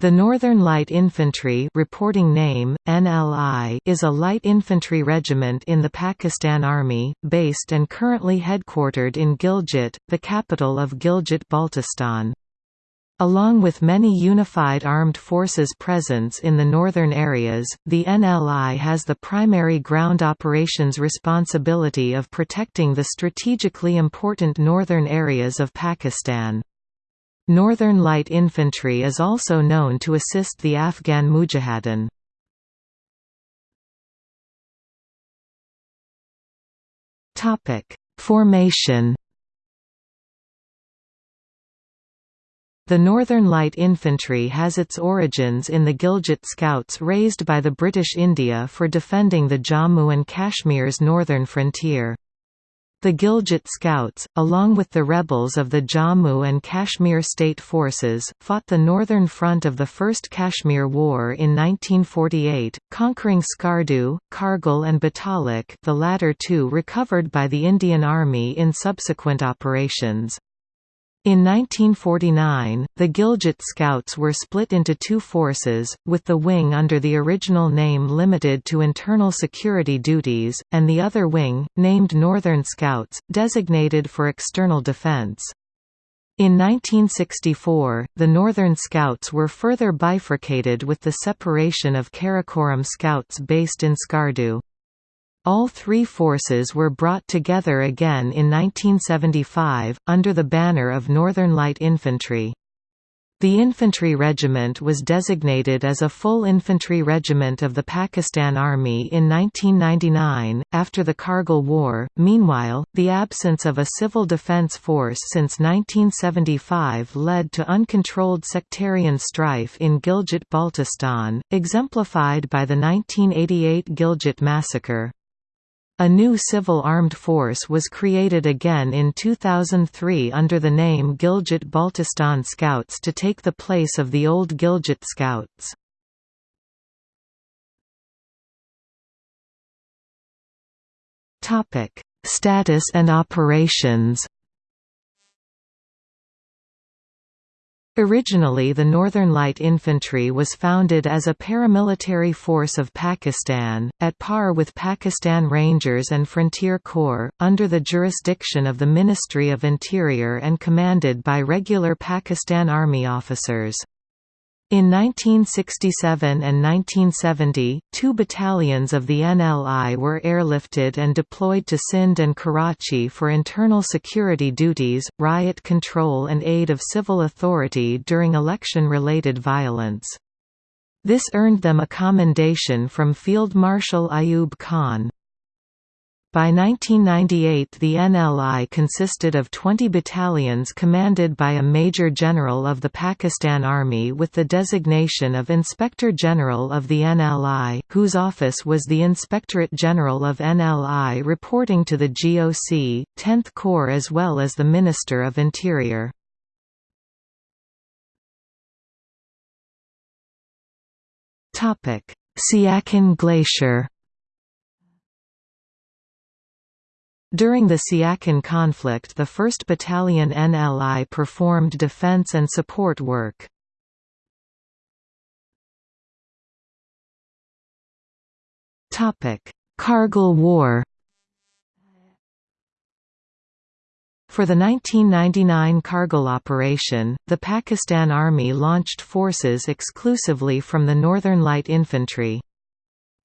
The Northern Light Infantry reporting name, NLI, is a light infantry regiment in the Pakistan Army, based and currently headquartered in Gilgit, the capital of Gilgit-Baltistan. Along with many unified armed forces presence in the northern areas, the NLI has the primary ground operations responsibility of protecting the strategically important northern areas of Pakistan. Northern Light Infantry is also known to assist the Afghan Mujahideen. Formation The Northern Light Infantry has its origins in the Gilgit Scouts raised by the British India for defending the Jammu and Kashmir's northern frontier. The Gilgit Scouts, along with the rebels of the Jammu and Kashmir state forces, fought the northern front of the First Kashmir War in 1948, conquering Skardu, Kargil and Batalik the latter two recovered by the Indian Army in subsequent operations. In 1949, the Gilgit Scouts were split into two forces, with the wing under the original name limited to internal security duties, and the other wing, named Northern Scouts, designated for external defense. In 1964, the Northern Scouts were further bifurcated with the separation of Karakoram Scouts based in Skardu. All three forces were brought together again in 1975, under the banner of Northern Light Infantry. The infantry regiment was designated as a full infantry regiment of the Pakistan Army in 1999, after the Kargil War. Meanwhile, the absence of a civil defence force since 1975 led to uncontrolled sectarian strife in Gilgit Baltistan, exemplified by the 1988 Gilgit massacre. A new civil armed force was created again in 2003 under the name Gilgit-Baltistan Scouts to take the place of the old Gilgit Scouts. Status and operations Originally the Northern Light Infantry was founded as a paramilitary force of Pakistan, at par with Pakistan Rangers and Frontier Corps, under the jurisdiction of the Ministry of Interior and commanded by regular Pakistan Army officers. In 1967 and 1970, two battalions of the NLI were airlifted and deployed to Sindh and Karachi for internal security duties, riot control and aid of civil authority during election-related violence. This earned them a commendation from Field Marshal Ayub Khan. By 1998 the NLI consisted of 20 battalions commanded by a Major General of the Pakistan Army with the designation of Inspector General of the NLI, whose office was the Inspectorate General of NLI reporting to the GOC, 10th Corps as well as the Minister of Interior. Siachen Glacier During the Siachen conflict the 1st Battalion NLI performed defense and support work. Kargil War For the 1999 Kargil operation, the Pakistan Army launched forces exclusively from the Northern Light Infantry.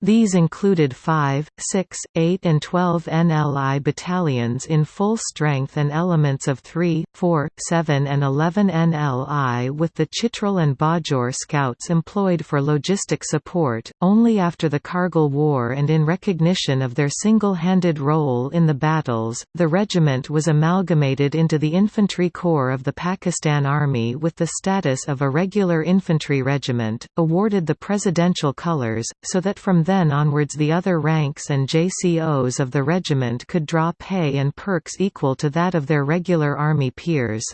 These included 5, 6, 8 and 12 NLI battalions in full strength and elements of 3, 4, 7 and 11 NLI with the Chitral and Bajaur scouts employed for logistic support. Only after the Kargil War and in recognition of their single-handed role in the battles, the regiment was amalgamated into the Infantry Corps of the Pakistan Army with the status of a regular infantry regiment, awarded the presidential colors, so that from then then onwards the other ranks and JCOs of the regiment could draw pay and perks equal to that of their regular army peers.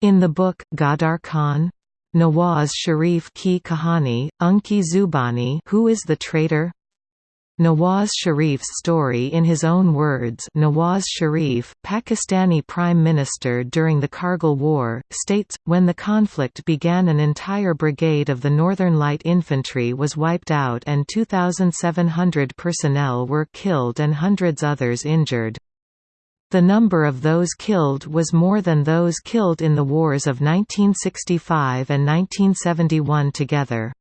In the book, Ghaddar Kaun? Nawaz Sharif Ki Kahani, Unki Zubani Who is the Traitor? Nawaz Sharif's story in his own words Nawaz Sharif, Pakistani Prime Minister during the Kargil War, states, when the conflict began an entire brigade of the Northern Light Infantry was wiped out and 2,700 personnel were killed and hundreds others injured. The number of those killed was more than those killed in the wars of 1965 and 1971 together.